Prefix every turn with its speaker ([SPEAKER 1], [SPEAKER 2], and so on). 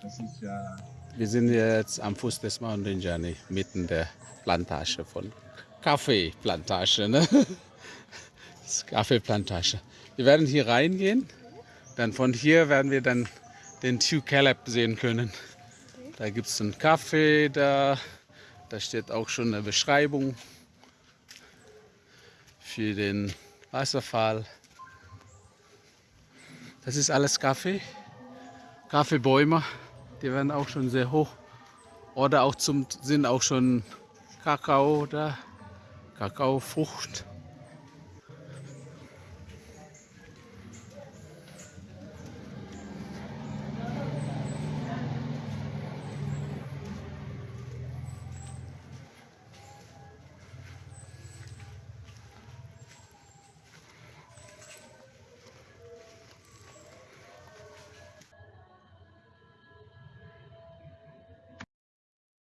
[SPEAKER 1] Das ist ja
[SPEAKER 2] Wir sind jetzt am Fuß des Mountain Journey, mitten der Plantage von Kaffeeplantage. Ne? Kaffeeplantage. Wir werden hier reingehen, dann von hier werden wir dann den Tew Caleb sehen können. Da gibt es einen Kaffee, da, da steht auch schon eine Beschreibung für den Wasserfall. Das ist alles Kaffee, Kaffeebäume. Die werden auch schon sehr hoch. Oder auch zum sind auch schon Kakao oder Kakaofrucht.